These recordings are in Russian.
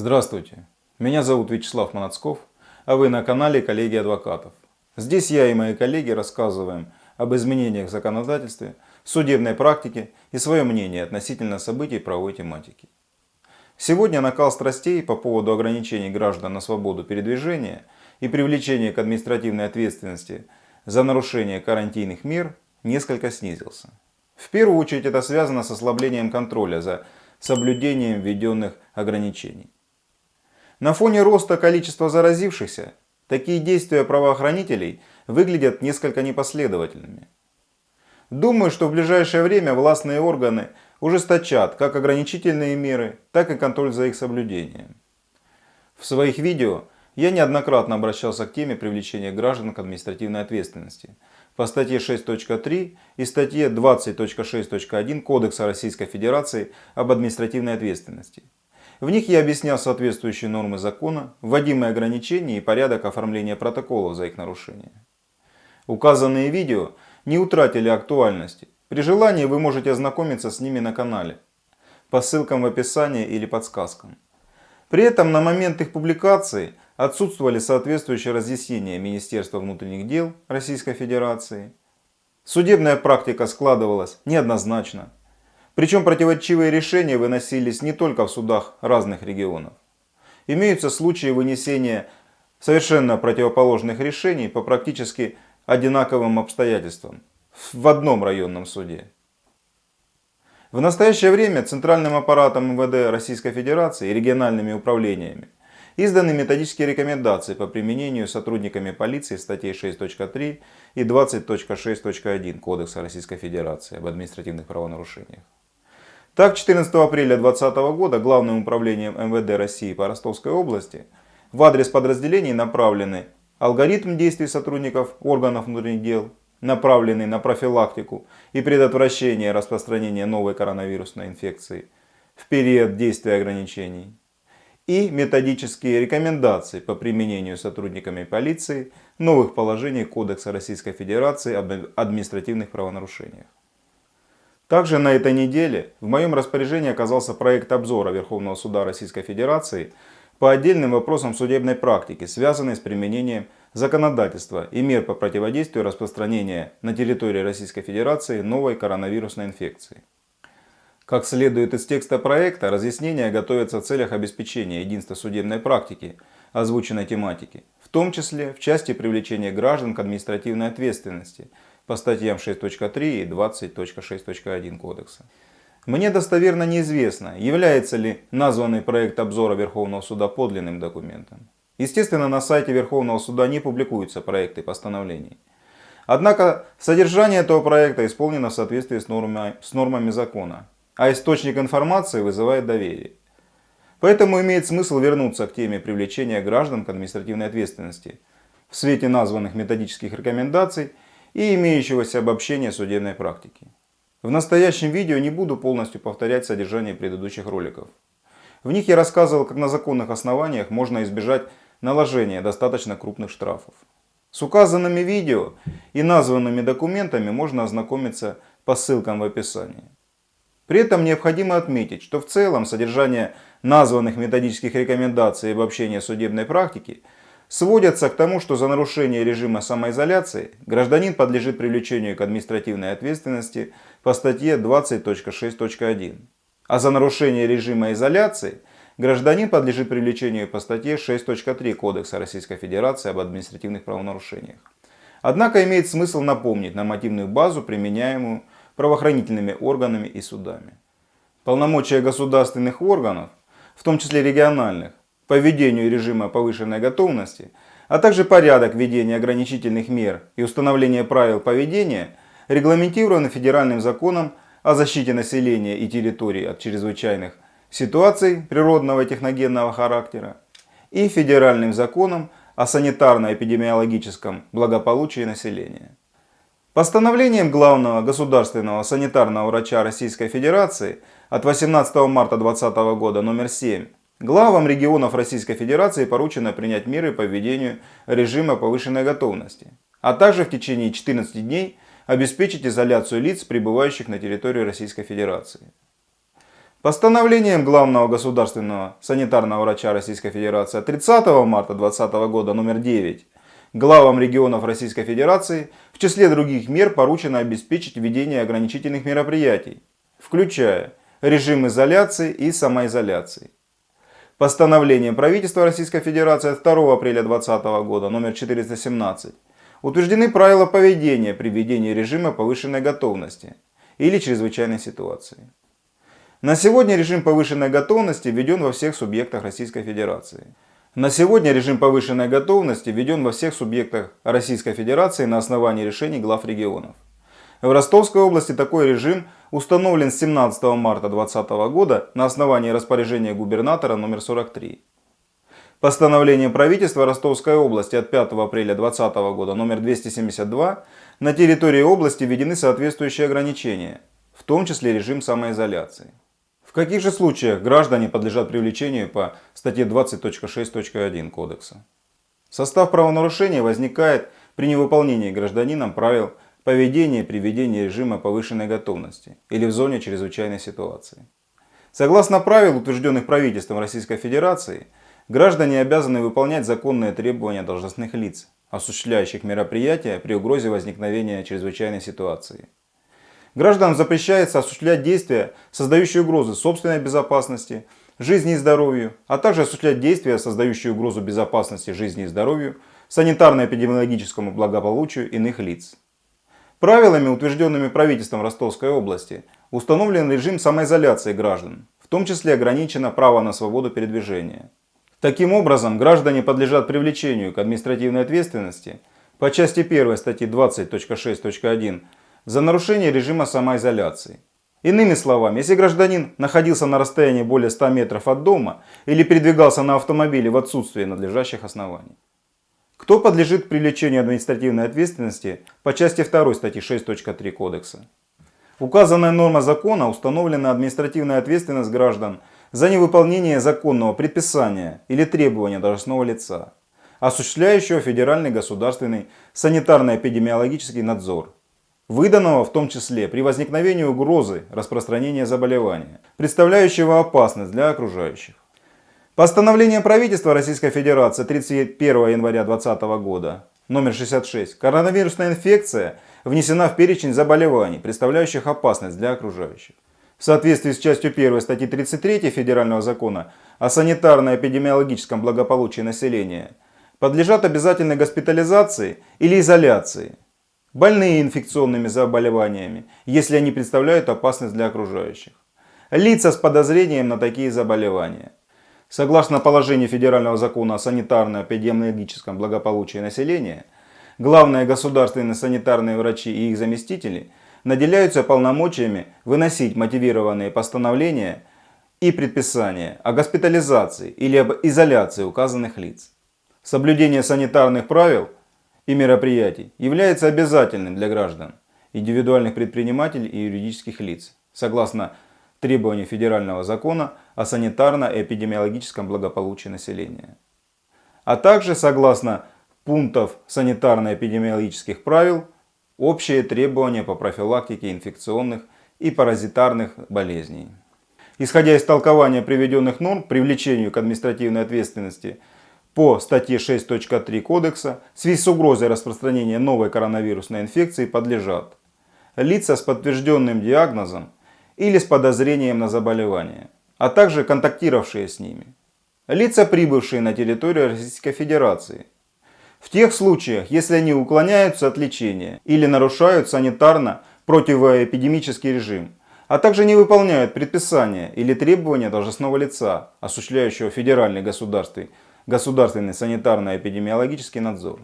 Здравствуйте, меня зовут Вячеслав Манацков, а вы на канале Коллеги Адвокатов. Здесь я и мои коллеги рассказываем об изменениях в законодательстве, судебной практике и свое мнение относительно событий правовой тематики. Сегодня накал страстей по поводу ограничений граждан на свободу передвижения и привлечения к административной ответственности за нарушение карантинных мер несколько снизился. В первую очередь это связано с ослаблением контроля за соблюдением введенных ограничений. На фоне роста количества заразившихся, такие действия правоохранителей выглядят несколько непоследовательными. Думаю, что в ближайшее время властные органы ужесточат как ограничительные меры, так и контроль за их соблюдением. В своих видео я неоднократно обращался к теме привлечения граждан к административной ответственности по статье 6.3 и статье 20.6.1 Кодекса Российской Федерации об административной ответственности. В них я объяснял соответствующие нормы закона, вводимые ограничения и порядок оформления протоколов за их нарушение. Указанные видео не утратили актуальности. При желании вы можете ознакомиться с ними на канале, по ссылкам в описании или подсказкам. При этом на момент их публикации отсутствовали соответствующие разъяснения Министерства внутренних дел Российской Федерации. Судебная практика складывалась неоднозначно. Причем противоречивые решения выносились не только в судах разных регионов. Имеются случаи вынесения совершенно противоположных решений по практически одинаковым обстоятельствам в одном районном суде. В настоящее время Центральным аппаратом МВД Российской Федерации и региональными управлениями изданы методические рекомендации по применению сотрудниками полиции статей 6.3 и 20.6.1 Кодекса Российской Федерации об административных правонарушениях. Так, 14 апреля 2020 года Главным управлением МВД России по Ростовской области в адрес подразделений направлены алгоритм действий сотрудников органов внутренних дел, направленный на профилактику и предотвращение распространения новой коронавирусной инфекции в период действия ограничений, и методические рекомендации по применению сотрудниками полиции новых положений Кодекса Российской Федерации об административных правонарушениях. Также на этой неделе в моем распоряжении оказался проект обзора Верховного Суда Российской Федерации по отдельным вопросам судебной практики, связанной с применением законодательства и мер по противодействию распространения на территории Российской Федерации новой коронавирусной инфекции. Как следует из текста проекта, разъяснения готовятся в целях обеспечения единства судебной практики озвученной тематики, в том числе в части привлечения граждан к административной ответственности – по статьям 6.3 и 20.6.1 Кодекса. Мне достоверно неизвестно, является ли названный проект обзора Верховного суда подлинным документом. Естественно, на сайте Верховного суда не публикуются проекты постановлений. Однако содержание этого проекта исполнено в соответствии с нормами, с нормами закона, а источник информации вызывает доверие. Поэтому имеет смысл вернуться к теме привлечения граждан к административной ответственности в свете названных методических рекомендаций и имеющегося обобщения судебной практики. В настоящем видео не буду полностью повторять содержание предыдущих роликов. В них я рассказывал, как на законных основаниях можно избежать наложения достаточно крупных штрафов. С указанными видео и названными документами можно ознакомиться по ссылкам в описании. При этом необходимо отметить, что в целом содержание названных методических рекомендаций и обобщения судебной практики – сводятся к тому, что за нарушение режима самоизоляции гражданин подлежит привлечению к административной ответственности по статье 20.6.1, а за нарушение режима изоляции гражданин подлежит привлечению по статье 6.3 Кодекса Российской Федерации об административных правонарушениях. Однако имеет смысл напомнить нормативную базу, применяемую правоохранительными органами и судами. Полномочия государственных органов, в том числе региональных, по введению режима повышенной готовности, а также порядок введения ограничительных мер и установления правил поведения регламентированы федеральным законом о защите населения и территорий от чрезвычайных ситуаций природного и техногенного характера и федеральным законом о санитарно-эпидемиологическом благополучии населения. Постановлением главного государственного санитарного врача Российской Федерации от 18 марта 2020 года номер 7 Главам регионов Российской Федерации поручено принять меры по введению режима повышенной готовности, а также в течение 14 дней обеспечить изоляцию лиц, пребывающих на территории Российской Федерации. Постановлением главного государственного санитарного врача Российской Федерации от 30 марта 2020 года номер 9 главам регионов Российской Федерации в числе других мер поручено обеспечить введение ограничительных мероприятий, включая режим изоляции и самоизоляции. Постановлением правительства Российской Федерации от 2 апреля 2020 года номер 417 утверждены правила поведения при введении режима повышенной готовности или чрезвычайной ситуации. На сегодня режим повышенной готовности введен во всех субъектах Российской Федерации. На сегодня режим повышенной готовности введен во всех субъектах Российской Федерации на основании решений глав регионов. В Ростовской области такой режим установлен с 17 марта 2020 года на основании распоряжения губернатора номер 43. Постановлением правительства Ростовской области от 5 апреля 2020 года номер 272 на территории области введены соответствующие ограничения, в том числе режим самоизоляции. В каких же случаях граждане подлежат привлечению по статье 20.6.1 Кодекса? Состав правонарушения возникает при невыполнении гражданином правил поведения при введении режима повышенной готовности или в зоне чрезвычайной ситуации. Согласно правил, утвержденных правительством Российской Федерации, граждане обязаны выполнять законные требования должностных лиц, осуществляющих мероприятия при угрозе возникновения чрезвычайной ситуации. Гражданам запрещается осуществлять действия, создающие угрозы собственной безопасности, жизни и здоровью, а также осуществлять действия, создающие угрозу безопасности, жизни и здоровью, санитарно-эпидемиологическому благополучию иных лиц. Правилами, утвержденными правительством Ростовской области, установлен режим самоизоляции граждан, в том числе ограничено право на свободу передвижения. Таким образом, граждане подлежат привлечению к административной ответственности по части 1 статьи 20.6.1 за нарушение режима самоизоляции. Иными словами, если гражданин находился на расстоянии более 100 метров от дома или передвигался на автомобиле в отсутствие надлежащих оснований. Кто подлежит привлечению административной ответственности по части 2 статьи 6.3 Кодекса? Указанная норма закона установлена административная ответственность граждан за невыполнение законного предписания или требования должностного лица, осуществляющего федеральный государственный санитарно-эпидемиологический надзор выданного в том числе при возникновении угрозы распространения заболевания, представляющего опасность для окружающих. Постановление правительства Российской Федерации 31 января 2020 года номер 66 коронавирусная инфекция внесена в перечень заболеваний, представляющих опасность для окружающих. В соответствии с частью 1 статьи 33 Федерального закона о санитарно-эпидемиологическом благополучии населения подлежат обязательной госпитализации или изоляции больные инфекционными заболеваниями, если они представляют опасность для окружающих. Лица с подозрением на такие заболевания. Согласно положению Федерального закона о санитарно-эпидемиологическом благополучии населения, главные государственные санитарные врачи и их заместители наделяются полномочиями выносить мотивированные постановления и предписания о госпитализации или об изоляции указанных лиц. Соблюдение санитарных правил – и мероприятий является обязательным для граждан, индивидуальных предпринимателей и юридических лиц, согласно требованию Федерального закона о санитарно-эпидемиологическом благополучии населения, а также согласно пунктов санитарно-эпидемиологических правил общие требования по профилактике инфекционных и паразитарных болезней. Исходя из толкования приведенных норм, привлечению к административной ответственности – по статье 6.3 Кодекса в связи с угрозой распространения новой коронавирусной инфекции подлежат лица с подтвержденным диагнозом или с подозрением на заболевание, а также контактировавшие с ними, лица, прибывшие на территорию Российской Федерации, в тех случаях, если они уклоняются от лечения или нарушают санитарно-противоэпидемический режим, а также не выполняют предписания или требования должностного лица, осуществляющего федеральный государственный государственный санитарно-эпидемиологический надзор.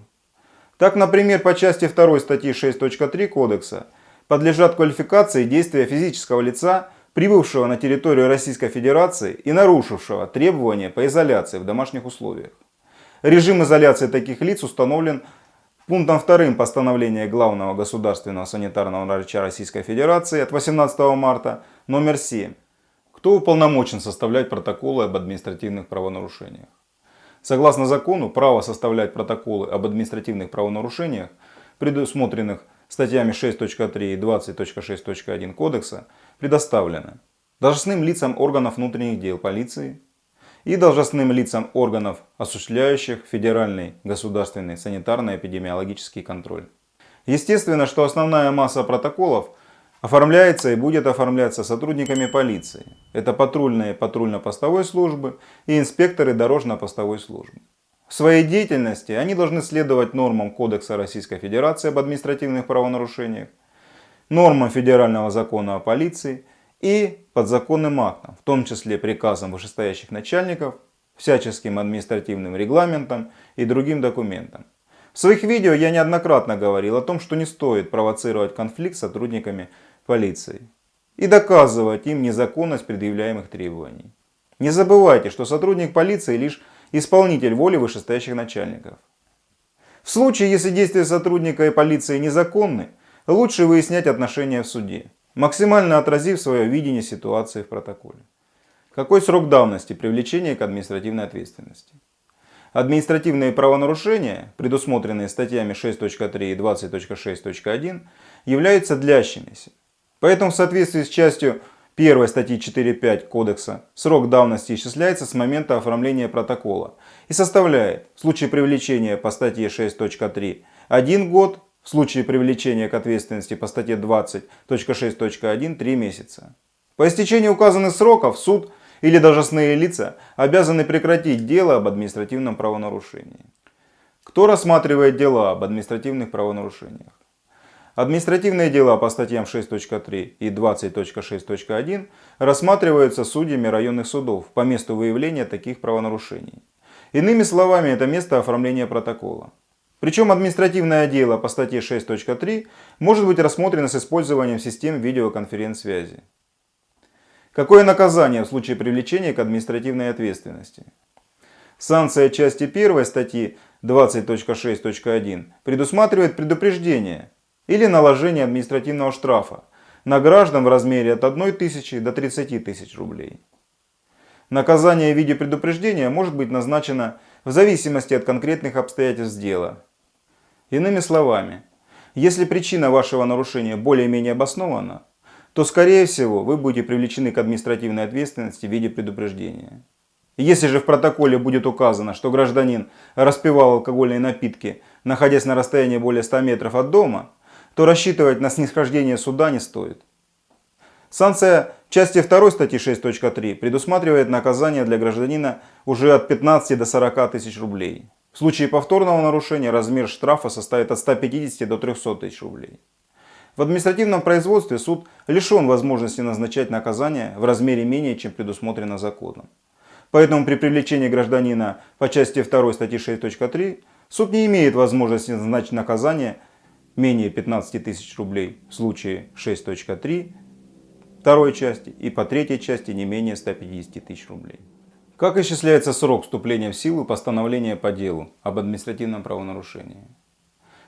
Так, например, по части 2 статьи 6.3 Кодекса подлежат квалификации действия физического лица, прибывшего на территорию Российской Федерации и нарушившего требования по изоляции в домашних условиях. Режим изоляции таких лиц установлен пунктом 2 постановления Главного государственного санитарного врача Российской Федерации от 18 марта номер 7. Кто уполномочен составлять протоколы об административных правонарушениях? Согласно закону, право составлять протоколы об административных правонарушениях, предусмотренных статьями 6.3 и 20.6.1 Кодекса, предоставлено должностным лицам органов внутренних дел полиции и должностным лицам органов, осуществляющих федеральный государственный санитарно-эпидемиологический контроль. Естественно, что основная масса протоколов оформляется и будет оформляться сотрудниками полиции. Это патрульные патрульно-постовой службы и инспекторы дорожно-постовой службы. В своей деятельности они должны следовать нормам Кодекса Российской Федерации об административных правонарушениях, нормам Федерального закона о полиции и подзаконным актам, в том числе приказам вышестоящих начальников, всяческим административным регламентам и другим документам. В своих видео я неоднократно говорил о том, что не стоит провоцировать конфликт с сотрудниками полиции и доказывать им незаконность предъявляемых требований. Не забывайте, что сотрудник полиции лишь исполнитель воли вышестоящих начальников. В случае, если действия сотрудника и полиции незаконны, лучше выяснять отношения в суде, максимально отразив свое видение ситуации в протоколе. Какой срок давности привлечения к административной ответственности? Административные правонарушения, предусмотренные статьями 6.3 и 20.6.1, являются длящимися. Поэтому в соответствии с частью 1 статьи 4.5 Кодекса срок давности исчисляется с момента оформления протокола и составляет в случае привлечения по статье 6.3 1 год, в случае привлечения к ответственности по статье 20.6.1 3 месяца. По истечении указанных сроков суд или должностные лица обязаны прекратить дело об административном правонарушении. Кто рассматривает дела об административных правонарушениях? Административные дела по статьям 6.3 и 20.6.1 рассматриваются судьями районных судов по месту выявления таких правонарушений. Иными словами, это место оформления протокола. Причем административное дело по статье 6.3 может быть рассмотрено с использованием систем видеоконференц-связи. Какое наказание в случае привлечения к административной ответственности? Санкция части 1 статьи 20.6.1 предусматривает предупреждение или наложение административного штрафа на граждан в размере от 1 тысячи до 30 тысяч рублей. Наказание в виде предупреждения может быть назначено в зависимости от конкретных обстоятельств дела. Иными словами, если причина вашего нарушения более-менее обоснована, то скорее всего вы будете привлечены к административной ответственности в виде предупреждения. Если же в протоколе будет указано, что гражданин распивал алкогольные напитки, находясь на расстоянии более 100 метров от дома, то рассчитывать на снисхождение суда не стоит. Санкция части 2 статьи 6.3 предусматривает наказание для гражданина уже от 15 до 40 тысяч рублей. В случае повторного нарушения размер штрафа составит от 150 до 300 тысяч рублей. В административном производстве суд лишен возможности назначать наказание в размере менее, чем предусмотрено законом. Поэтому при привлечении гражданина по части 2 статьи 6.3 суд не имеет возможности назначить наказание менее 15 тысяч рублей в случае 6.3 второй части и по третьей части не менее 150 тысяч рублей. Как исчисляется срок вступления в силу постановления по делу об административном правонарушении?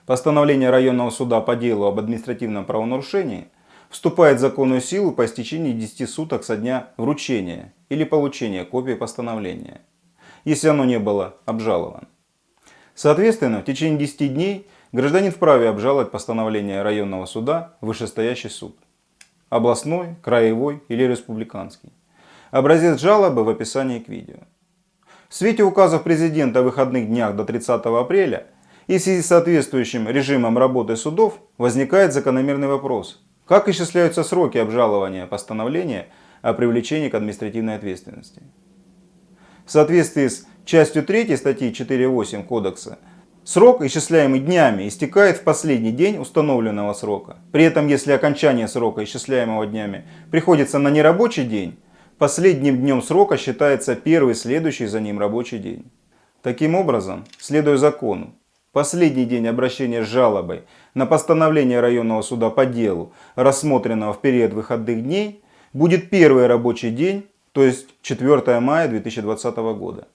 Постановление районного суда по делу об административном правонарушении вступает в законную силу по истечении 10 суток со дня вручения или получения копии постановления, если оно не было обжаловано. Соответственно, в течение 10 дней Гражданин вправе обжаловать постановление районного суда вышестоящий суд. Областной, краевой или республиканский. Образец жалобы в описании к видео. В свете указов президента о выходных днях до 30 апреля и в связи с соответствующим режимом работы судов возникает закономерный вопрос. Как исчисляются сроки обжалования постановления о привлечении к административной ответственности? В соответствии с частью 3 статьи 4.8 Кодекса Срок, исчисляемый днями, истекает в последний день установленного срока. При этом, если окончание срока, исчисляемого днями, приходится на нерабочий день, последним днем срока считается первый следующий за ним рабочий день. Таким образом, следуя закону, последний день обращения с жалобой на постановление районного суда по делу, рассмотренного в период выходных дней, будет первый рабочий день, то есть 4 мая 2020 года.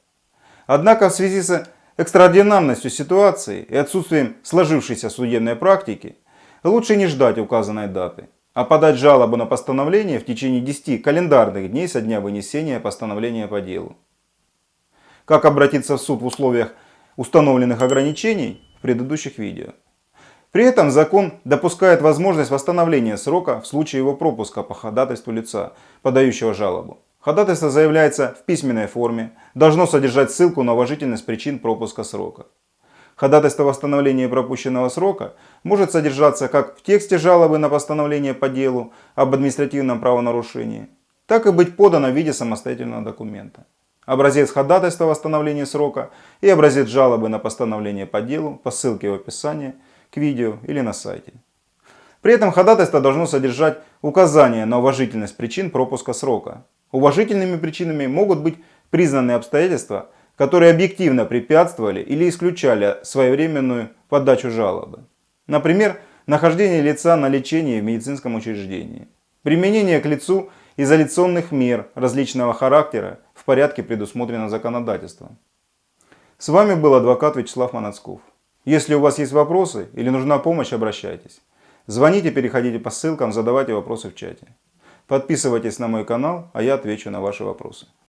Однако в связи с экстраординарностью ситуации и отсутствием сложившейся судебной практики, лучше не ждать указанной даты, а подать жалобу на постановление в течение 10 календарных дней со дня вынесения постановления по делу. Как обратиться в суд в условиях установленных ограничений в предыдущих видео. При этом закон допускает возможность восстановления срока в случае его пропуска по ходатайству лица, подающего жалобу. Ходатайство заявляется в письменной форме, должно содержать ссылку на уважительность причин пропуска срока. Ходатайство о восстановлении пропущенного срока может содержаться как в тексте жалобы на постановление по делу об административном правонарушении, так и быть подано в виде самостоятельного документа. Образец ходатайства о восстановлении срока и образец жалобы на постановление по делу по ссылке в описании к видео или на сайте. При этом ходатайство должно содержать указание на уважительность причин пропуска срока. Уважительными причинами могут быть признанные обстоятельства, которые объективно препятствовали или исключали своевременную подачу жалобы. Например, нахождение лица на лечении в медицинском учреждении, применение к лицу изоляционных мер различного характера в порядке, предусмотренном законодательством. С вами был адвокат Вячеслав Манацков. Если у вас есть вопросы или нужна помощь, обращайтесь. Звоните, переходите по ссылкам, задавайте вопросы в чате. Подписывайтесь на мой канал, а я отвечу на ваши вопросы.